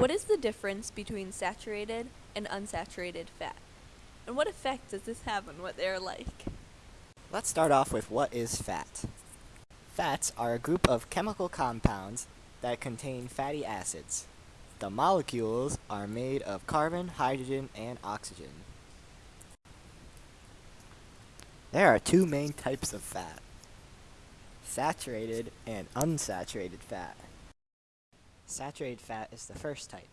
What is the difference between saturated and unsaturated fat? And what effect does this have on what they are like? Let's start off with what is fat. Fats are a group of chemical compounds that contain fatty acids. The molecules are made of carbon, hydrogen, and oxygen. There are two main types of fat. Saturated and unsaturated fat. Saturated fat is the first type.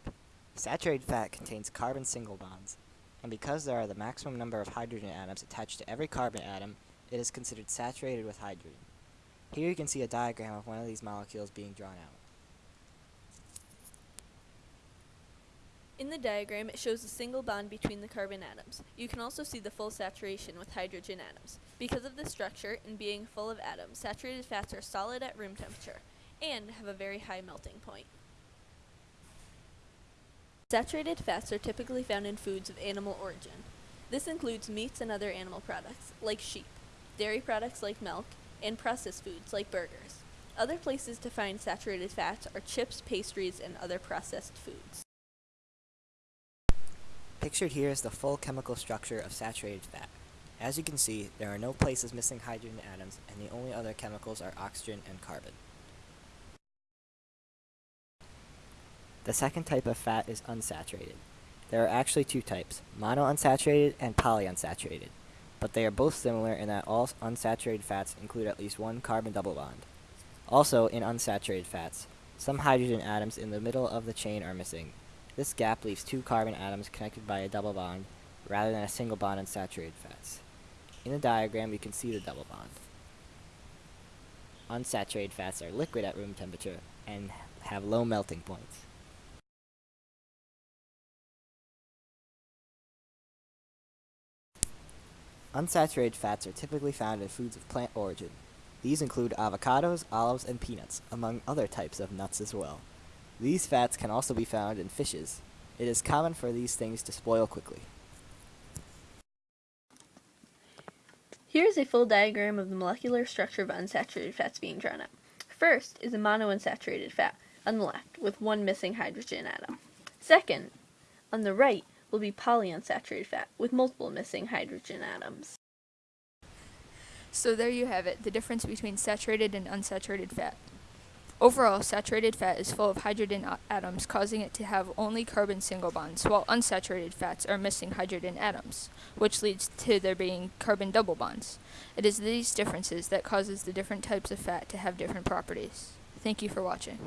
Saturated fat contains carbon single bonds, and because there are the maximum number of hydrogen atoms attached to every carbon atom, it is considered saturated with hydrogen. Here you can see a diagram of one of these molecules being drawn out. In the diagram, it shows a single bond between the carbon atoms. You can also see the full saturation with hydrogen atoms. Because of this structure and being full of atoms, saturated fats are solid at room temperature and have a very high melting point. Saturated fats are typically found in foods of animal origin. This includes meats and other animal products, like sheep, dairy products like milk, and processed foods like burgers. Other places to find saturated fats are chips, pastries, and other processed foods. Pictured here is the full chemical structure of saturated fat. As you can see, there are no places missing hydrogen atoms, and the only other chemicals are oxygen and carbon. The second type of fat is unsaturated. There are actually two types, monounsaturated and polyunsaturated, but they are both similar in that all unsaturated fats include at least one carbon double bond. Also, in unsaturated fats, some hydrogen atoms in the middle of the chain are missing. This gap leaves two carbon atoms connected by a double bond, rather than a single bond in saturated fats. In the diagram, you can see the double bond. Unsaturated fats are liquid at room temperature and have low melting points. Unsaturated fats are typically found in foods of plant origin. These include avocados, olives, and peanuts, among other types of nuts as well. These fats can also be found in fishes. It is common for these things to spoil quickly. Here is a full diagram of the molecular structure of unsaturated fats being drawn up. First is a monounsaturated fat on the left with one missing hydrogen atom. Second, on the right, will be polyunsaturated fat with multiple missing hydrogen atoms. So there you have it, the difference between saturated and unsaturated fat. Overall, saturated fat is full of hydrogen atoms, causing it to have only carbon single bonds, while unsaturated fats are missing hydrogen atoms, which leads to there being carbon double bonds. It is these differences that causes the different types of fat to have different properties. Thank you for watching.